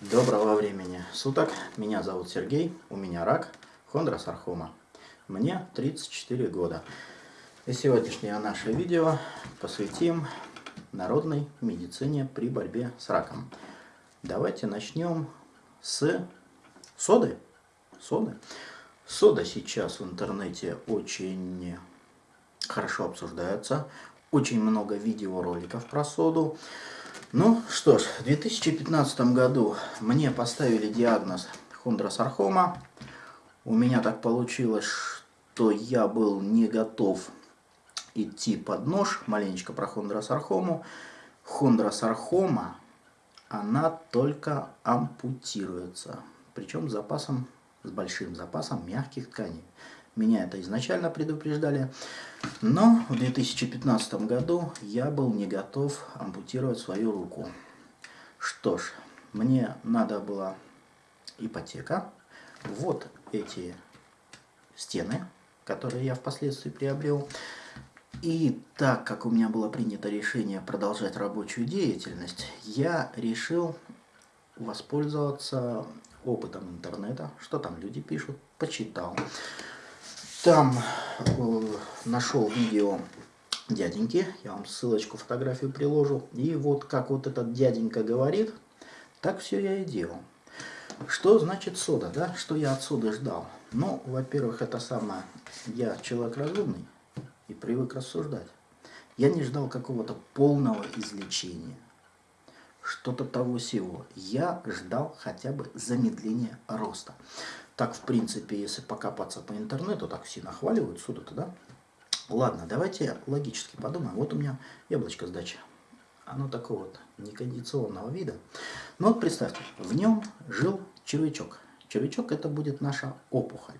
Доброго времени суток. Меня зовут Сергей, у меня рак, хондросархома. Мне 34 года. И сегодняшнее наше видео посвятим народной медицине при борьбе с раком. Давайте начнем с соды. Соды. Сода сейчас в интернете очень хорошо обсуждается. Очень много видеороликов про соду. Ну что ж, в 2015 году мне поставили диагноз хондросархома. У меня так получилось, что я был не готов идти под нож, маленечко про хондросархому. Хондросархома, она только ампутируется, причем с запасом, с большим запасом мягких тканей. Меня это изначально предупреждали. Но в 2015 году я был не готов ампутировать свою руку. Что ж, мне надо была ипотека. Вот эти стены, которые я впоследствии приобрел. И так как у меня было принято решение продолжать рабочую деятельность, я решил воспользоваться опытом интернета, что там люди пишут, почитал. Там э, нашел видео дяденьки, я вам ссылочку, фотографию приложу. И вот как вот этот дяденька говорит, так все я и делал. Что значит сода, да? Что я от соды ждал? Ну, во-первых, это самое, я человек разумный и привык рассуждать. Я не ждал какого-то полного излечения, что-то того всего. Я ждал хотя бы замедления роста. Так, в принципе, если покопаться по интернету, так все нахваливают суда-то, да? Ладно, давайте логически подумаем. Вот у меня яблочко с дачи. Оно такого вот некондиционного вида. Но вот представьте, в нем жил червячок. Червячок это будет наша опухоль.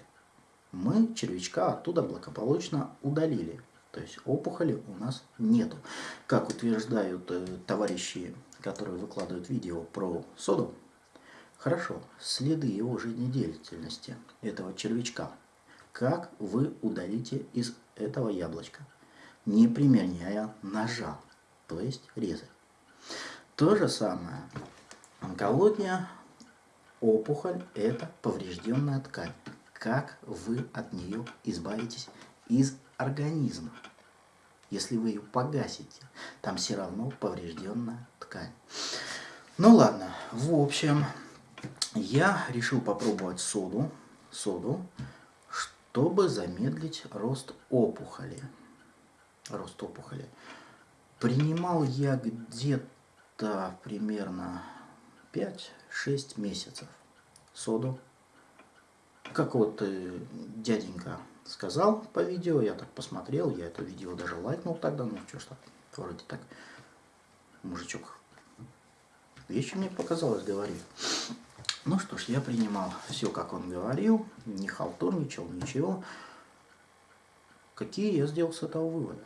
Мы червячка оттуда благополучно удалили. То есть опухоли у нас нету. Как утверждают э, товарищи, которые выкладывают видео про соду, Хорошо, следы его жизнедеятельности, этого червячка. Как вы удалите из этого яблочка, не применяя ножа, то есть резать. То же самое. Онкология, опухоль – это поврежденная ткань. Как вы от нее избавитесь из организма? Если вы ее погасите, там все равно поврежденная ткань. Ну ладно, в общем, я решил попробовать соду, соду, чтобы замедлить рост опухоли. Рост опухоли. Принимал я где-то примерно 5-6 месяцев соду. Как вот э, дяденька сказал по видео, я так посмотрел, я это видео даже лайкнул тогда, ну что ж так, вроде так, мужичок вещи мне показалось, говорит. Ну что ж, я принимал все, как он говорил, не халтурничал, ничего. Какие я сделал с этого вывода?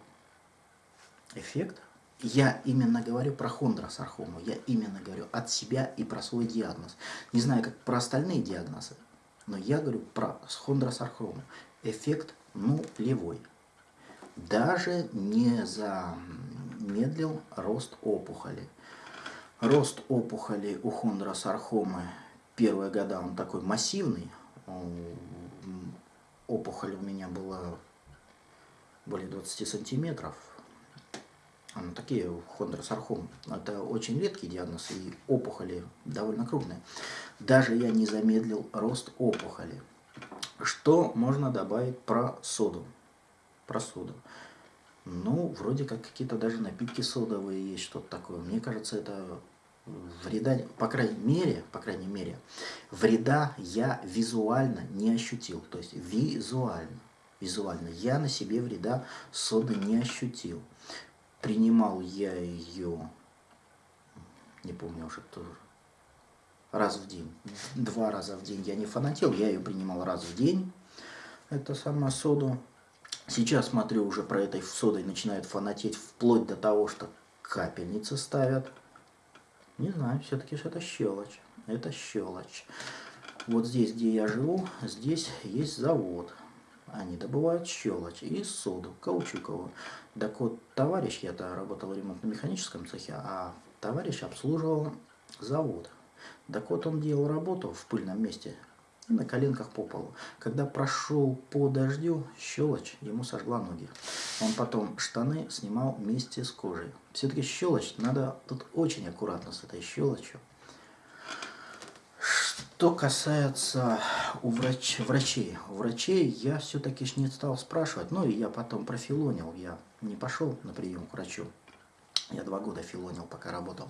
Эффект? Я именно говорю про хондросархому, я именно говорю от себя и про свой диагноз. Не знаю, как про остальные диагнозы, но я говорю про хондросархому. Эффект нулевой. Даже не замедлил рост опухоли. Рост опухоли у хондросархомы первые года он такой массивный. Опухоль у меня была более 20 сантиметров. Ну, такие хондросархом. Это очень редкий диагноз, и опухоли довольно крупные. Даже я не замедлил рост опухоли. Что можно добавить про соду? Про соду. Ну, вроде как какие-то даже напитки содовые есть, что-то такое. Мне кажется, это вреда, по крайней мере, по крайней мере, вреда я визуально не ощутил. То есть визуально, визуально я на себе вреда соды не ощутил. Принимал я ее, не помню уже, раз в день. Два раза в день я не фанател, я ее принимал раз в день, это сама соду. Сейчас смотрю, уже про этой содой начинают фанатеть вплоть до того, что капельницы ставят. Не знаю, все-таки это щелочь. Это щелочь. Вот здесь, где я живу, здесь есть завод. Они добывают щелочь и соду, каучуковую. Так вот, товарищ, я-то работал в ремонтно-механическом цехе, а товарищ обслуживал завод. Так вот он делал работу в пыльном месте и на коленках по полу. Когда прошел по дождю, щелочь ему сожгла ноги. Он потом штаны снимал вместе с кожей. Все-таки щелочь, надо тут очень аккуратно с этой щелочью. Что касается у врач, врачей, у врачей я все-таки не стал спрашивать, ну и я потом профилонил, я не пошел на прием к врачу. Я два года филонил, пока работал.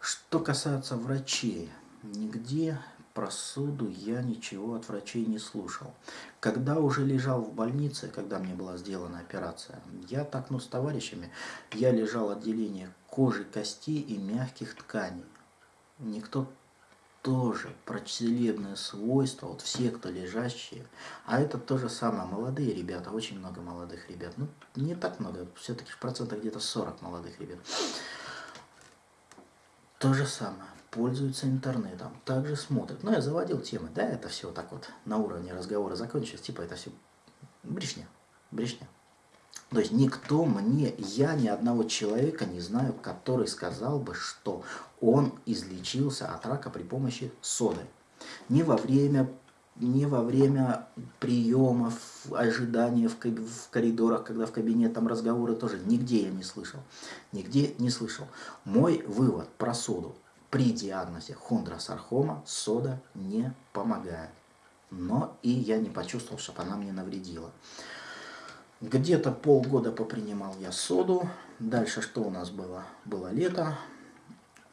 Что касается врачей, нигде про суду я ничего от врачей не слушал. Когда уже лежал в больнице, когда мне была сделана операция, я так, ну, с товарищами, я лежал в отделении кожи, костей и мягких тканей. Никто тоже про целебные свойства, вот все, кто лежащие, а это то же самое, молодые ребята, очень много молодых ребят, ну, не так много, все-таки в процентах где-то 40 молодых ребят. То же самое, пользуются интернетом, также смотрят. Ну, я заводил темы, да, это все так вот на уровне разговора закончилось, типа это все брешня, брешня. То есть никто мне, я ни одного человека не знаю, который сказал бы, что он излечился от рака при помощи соды. Ни во время, ни во время приемов, ожидания в, в коридорах, когда в кабинет там разговоры тоже, нигде я не слышал. Нигде не слышал. Мой вывод про соду. При диагнозе хондросархома сода не помогает. Но и я не почувствовал, чтобы она мне навредила. Где-то полгода попринимал я соду. Дальше что у нас было? Было лето.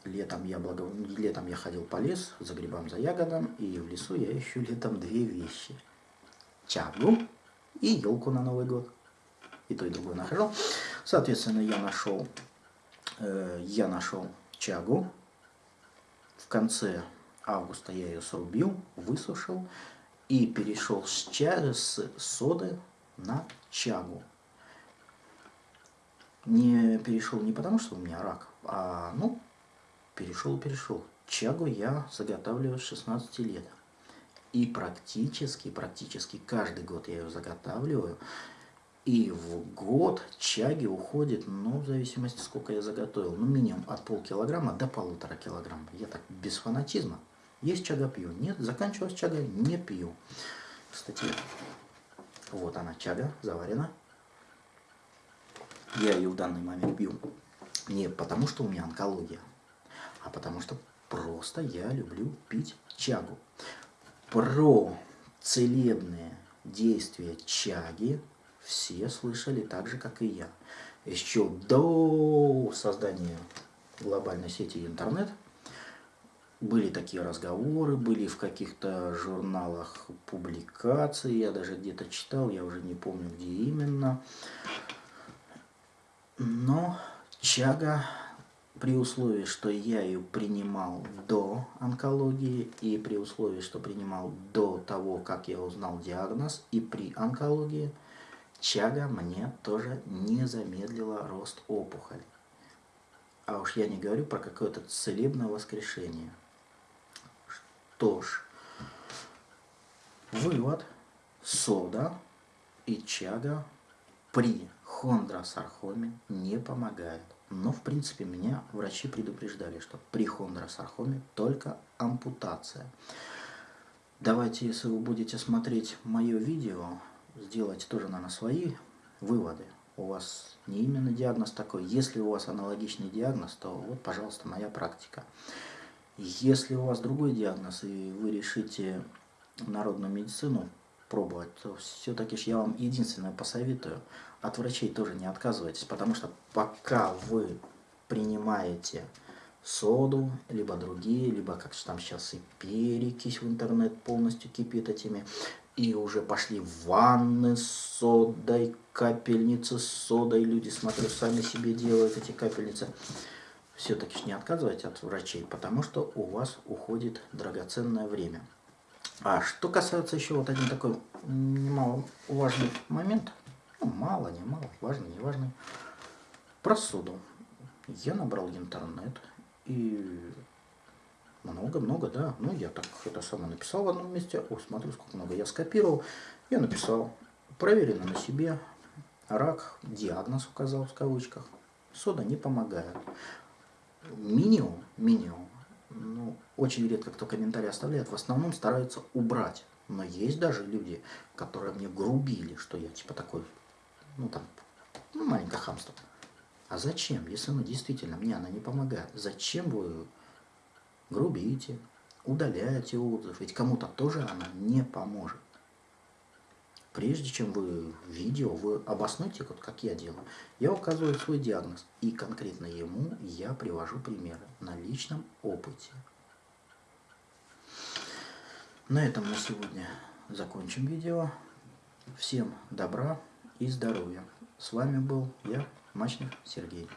Летом я, благо... летом я ходил по лесу за грибом, за ягодом. И в лесу я ищу летом две вещи. Чагу и елку на Новый год. И то, и другое нахожу. Соответственно, я нашел, э, я нашел чагу. В конце августа я ее срубил, высушил и перешел с, чая, с соды на чагу. Не перешел не потому, что у меня рак, а, ну, перешел, перешел. Чагу я заготавливаю с 16 лет. И практически, практически каждый год я ее заготавливаю. И в год чаги уходит, ну, в зависимости, сколько я заготовил, ну, минимум от полкилограмма до полутора килограмма. Я так без фанатизма. Есть чага пью, нет, заканчивалась чага, не пью. Кстати, вот она, чага, заварена. Я ее в данный момент пью не потому, что у меня онкология, а потому что просто я люблю пить чагу. Про целебные действия чаги все слышали так же, как и я. Еще до создания глобальной сети интернет – были такие разговоры, были в каких-то журналах публикации, я даже где-то читал, я уже не помню, где именно. Но чага, при условии, что я ее принимал до онкологии, и при условии, что принимал до того, как я узнал диагноз, и при онкологии, чага мне тоже не замедлила рост опухоли. А уж я не говорю про какое-то целебное воскрешение. Что ж, вывод, сода и чага при хондросархоме не помогает. Но, в принципе, меня врачи предупреждали, что при хондросархоме только ампутация. Давайте, если вы будете смотреть мое видео, сделайте тоже, наверное, свои выводы. У вас не именно диагноз такой. Если у вас аналогичный диагноз, то вот, пожалуйста, моя практика. Если у вас другой диагноз, и вы решите народную медицину пробовать, то все-таки я вам единственное посоветую, от врачей тоже не отказывайтесь, потому что пока вы принимаете соду, либо другие, либо как там сейчас и перекись в интернет полностью кипит этими, и уже пошли ванны с содой, капельницы с содой, люди, смотрю, сами себе делают эти капельницы все-таки не отказывайте от врачей, потому что у вас уходит драгоценное время. А что касается еще вот один такой немало важный момент, ну, мало, не мало, важный, не важный, про суду. Я набрал интернет и много-много, да, ну я так это самое написал в одном месте, о, смотрю, сколько много я скопировал, я написал, проверено на себе, рак, диагноз указал в кавычках, сода не помогает. Минимум, минимум. Ну, очень редко кто комментарий оставляет, в основном стараются убрать. Но есть даже люди, которые мне грубили, что я типа такой, ну там, ну, маленькое хамство. А зачем, если ну действительно мне она не помогает? Зачем вы грубите, удаляете отзыв? Ведь кому-то тоже она не поможет. Прежде чем вы видео, вы обоснуйте, вот как я делаю. Я указываю свой диагноз, и конкретно ему я привожу примеры на личном опыте. На этом на сегодня закончим видео. Всем добра и здоровья. С вами был я, Мачник Сергей.